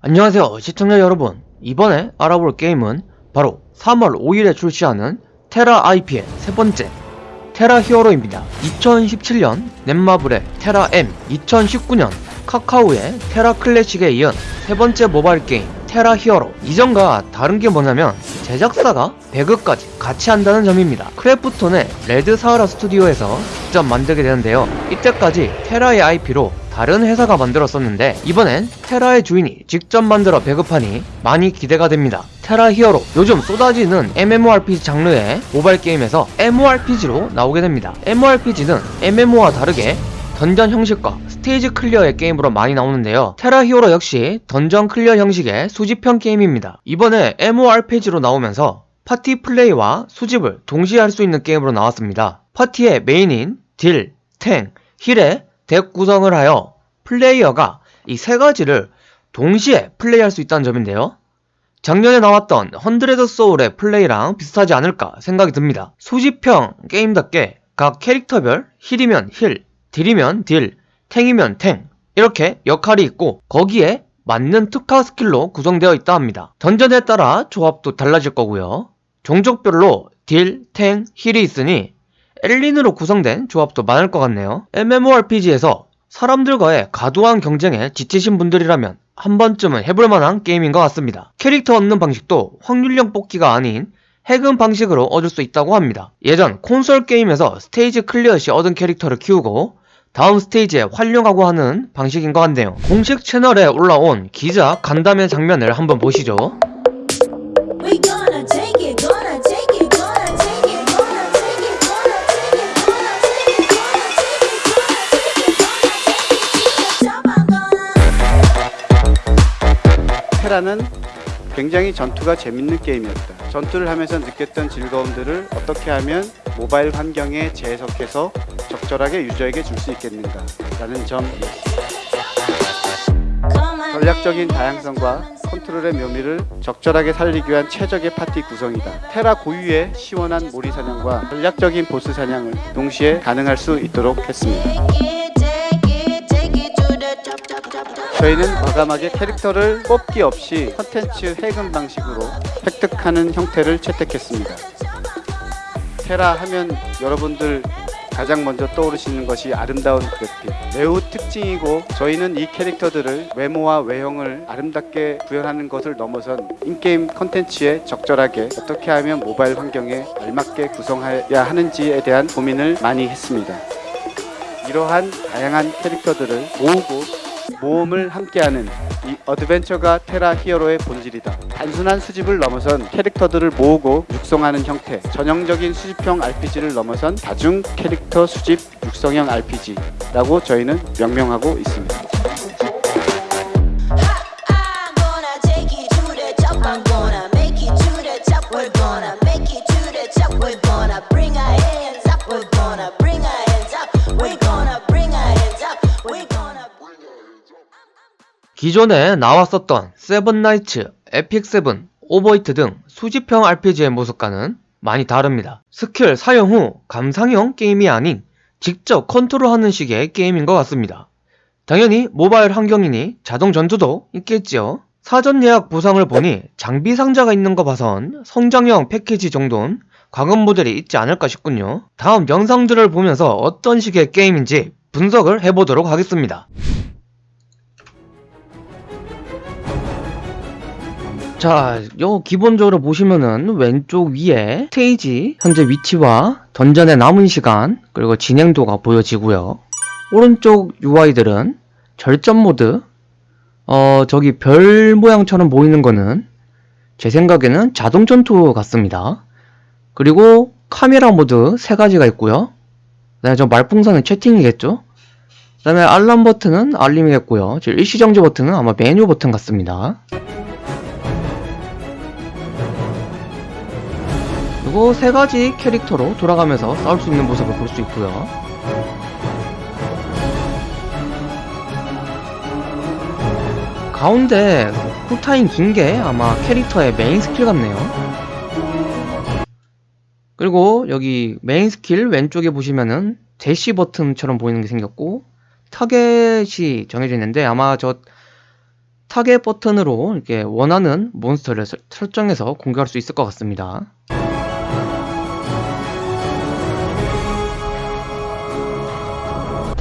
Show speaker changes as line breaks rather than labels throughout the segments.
안녕하세요 시청자 여러분. 이번에 알아볼 게임은 바로 3월 5일에 출시하는 테라 IP의 세 번째 테라 히어로입니다. 2017년 넷마블의 테라 M 2019년 카카오의 테라 클래식에 이은 세 번째 모바일 게임 테라 히어로. 이전과 다른 게 뭐냐면 제작사가 배급까지 같이 한다는 점입니다 크래프톤의 레드 사하라 스튜디오에서 직접 만들게 되는데요 이때까지 테라의 IP로 다른 회사가 만들었었는데 이번엔 테라의 주인이 직접 만들어 배급하니 많이 기대가 됩니다. 테라 히어로 요즘 쏟아지는 MMORPG 장르의 모바일 게임에서 MORPG로 나오게 됩니다. MORPG는 MMO와 다르게 던전 형식과 스테이지 클리어의 게임으로 많이 나오는데요. 테라 히어로 역시 던전 클리어 형식의 수집형 게임입니다. 이번에 MORPG로 나오면서 파티 플레이와 수집을 동시에 할 수 있는 게임으로 나왔습니다. 파티의 메인인 딜, 탱, 힐의 덱 구성을 하여 플레이어가 이 세 가지를 동시에 플레이할 수 있다는 점인데요. 작년에 나왔던 헌드레드 소울의 플레이랑 비슷하지 않을까 생각이 듭니다. 수집형 게임답게 각 캐릭터별 힐이면 힐, 딜이면 딜, 탱이면 탱 이렇게 역할이 있고 거기에 맞는 특화 스킬로 구성되어 있다 합니다. 던전에 따라 조합도 달라질 거고요. 종족별로 딜, 탱, 힐이 있으니 엘린으로 구성된 조합도 많을 것 같네요. MMORPG에서 사람들과의 과도한 경쟁에 지치신 분들이라면 한 번쯤은 해볼 만한 게임인 것 같습니다. 캐릭터 얻는 방식도 확률형 뽑기가 아닌 해금 방식으로 얻을 수 있다고 합니다. 예전 콘솔 게임에서 스테이지 클리어 시 얻은 캐릭터를 키우고 다음 스테이지에 활용하고 하는 방식인 것 같네요 공식 채널에 올라온 기자 간담회 장면을 한번 보시죠
테라는 굉장히 전투가 재밌는 게임이었다. 전투를 하면서 느꼈던 즐거움들을 어떻게 하면 모바일 환경에 재해석해서 적절하게 유저에게 줄 수 있겠는가 라는 점 전략적인 다양성과 컨트롤의 묘미를 적절하게 살리기 위한 최적의 파티 구성이다. 테라 고유의 시원한 몰이 사냥과 전략적인 보스 사냥을 동시에 가능할 수 있도록 했습니다. 저희는 과감하게 캐릭터를 뽑기 없이 컨텐츠 해금 방식으로 획득하는 형태를 채택했습니다. 테라 하면 여러분들 가장 먼저 떠오르시는 것이 아름다운 그래픽 매우 특징이고 저희는 이 캐릭터들을 외모와 외형을 아름답게 구현하는 것을 넘어선 인게임 컨텐츠에 적절하게 어떻게 하면 모바일 환경에 알맞게 구성해야 하는지에 대한 고민을 많이 했습니다. 이러한 다양한 캐릭터들을 모으고 모험을 함께하는 이 어드벤처가 테라 히어로의 본질이다. 단순한 수집을 넘어선 캐릭터들을 모으고 육성하는 형태, 전형적인 수집형 RPG를 넘어선 다중 캐릭터 수집 육성형 RPG라고 저희는 명명하고 있습니다.
기존에 나왔었던 세븐나이츠, 에픽세븐, 오버히트 등 수집형 RPG의 모습과는 많이 다릅니다. 스킬 사용 후 감상형 게임이 아닌 직접 컨트롤하는 식의 게임인 것 같습니다. 당연히 모바일 환경이니 자동 전투도 있겠지요. 사전 예약 보상을 보니 장비 상자가 있는 거 봐선 성장형 패키지 정도는 과금 모델이 있지 않을까 싶군요. 다음 영상들을 보면서 어떤 식의 게임인지 분석을 해보도록 하겠습니다. 자, 요 기본적으로 보시면은 왼쪽 위에 스테이지 현재 위치와 던전의 남은 시간 그리고 진행도가 보여지고요. 오른쪽 UI들은 절전 모드 어 저기 별 모양처럼 보이는 거는 제 생각에는 자동 전투 같습니다. 그리고 카메라 모드 세 가지가 있고요. 그다음에 저 말풍선은 채팅이겠죠. 그다음에 알람 버튼은 알림이겠고요. 저 일시정지 버튼은 아마 메뉴 버튼 같습니다. 그리고 세 가지 캐릭터로 돌아가면서 싸울 수 있는 모습을 볼 수 있고요. 가운데 쿨타임 긴 게 아마 캐릭터의 메인 스킬 같네요. 그리고 여기 메인 스킬 왼쪽에 보시면은 대시 버튼처럼 보이는 게 생겼고 타겟이 정해져 있는데 아마 저 타겟 버튼으로 이렇게 원하는 몬스터를 설- 설정해서 공격할 수 있을 것 같습니다.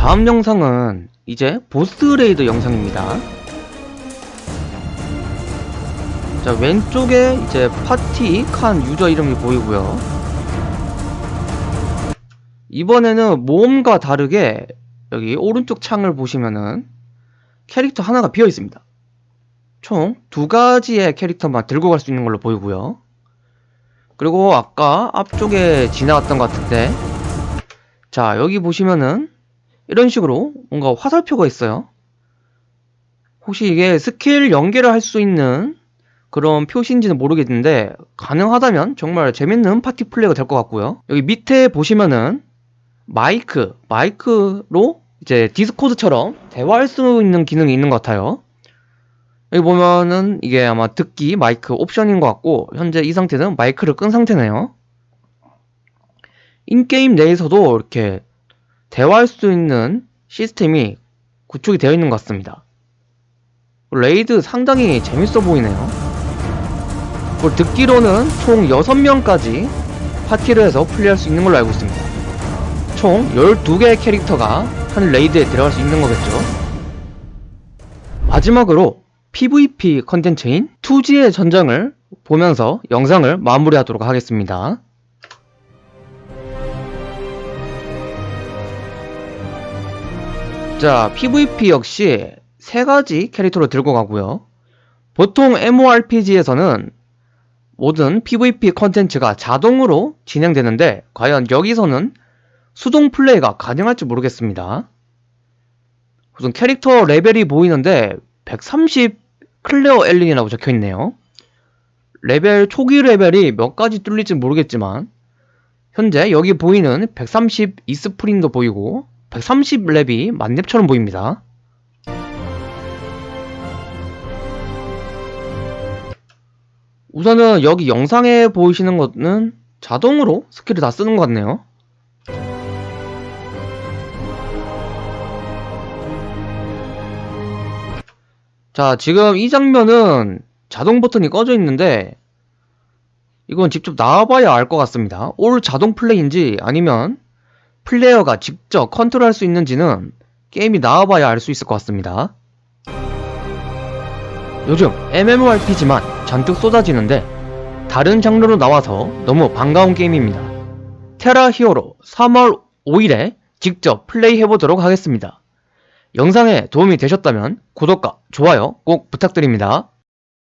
다음 영상은 이제 보스 레이드 영상입니다. 자, 왼쪽에 이제 파티 칸 유저 이름이 보이고요. 이번에는 모험과 다르게 여기 오른쪽 창을 보시면은 캐릭터 하나가 비어 있습니다. 총 두 가지의 캐릭터만 들고 갈 수 있는 걸로 보이고요. 그리고 아까 앞쪽에 지나갔던 것 같은데 자 여기 보시면은 이런 식으로 뭔가 화살표가 있어요. 혹시 이게 스킬 연계를 할 수 있는 그런 표시인지는 모르겠는데 가능하다면 정말 재밌는 파티 플레이가 될 것 같고요. 여기 밑에 보시면은 마이크, 마이크로 이제 디스코드처럼 대화할 수 있는 기능이 있는 것 같아요. 여기 보면은 이게 아마 듣기 마이크 옵션인 것 같고 현재 이 상태는 마이크를 끈 상태네요. in-game 내에서도 이렇게 대화할 수 있는 시스템이 구축이 되어 있는 것 같습니다. 레이드 상당히 재밌어 보이네요. 듣기로는 총 6명까지 파티를 해서 플레이할 수 있는 걸로 알고 있습니다. 총 12개의 캐릭터가 한 레이드에 들어갈 수 있는 거겠죠. 마지막으로 PVP 컨텐츠인 투지의 전장을 보면서 영상을 마무리하도록 하겠습니다. 자, PVP 역시 세 가지 캐릭터로 들고 가고요. 보통 MMORPG에서는 모든 PVP 컨텐츠가 자동으로 진행되는데 과연 여기서는 수동 플레이가 가능할지 모르겠습니다. 우선 캐릭터 레벨이 보이는데 130 클레어 엘린이라고 적혀 있네요. 레벨 초기 레벨이 몇까지 뚫릴지 모르겠지만 현재 여기 보이는 130 이스프린도 보이고 130 렙이 만렙처럼 보입니다. 우선은 여기 영상에 보이시는 것은 자동으로 스킬을 다 쓰는 것 같네요. 자, 지금 이 장면은 자동 버튼이 꺼져 있는데 이건 직접 나와봐야 알 것 같습니다. 올 자동 플레이인지 아니면 플레이어가 직접 컨트롤할 수 있는지는 게임이 나와봐야 알 수 있을 것 같습니다. 요즘 MMORPG만 잔뜩 쏟아지는데 다른 장르로 나와서 너무 반가운 게임입니다. 테라 히어로 3월 5일에 직접 플레이해보도록 하겠습니다. 영상에 도움이 되셨다면 구독과 좋아요 꼭 부탁드립니다.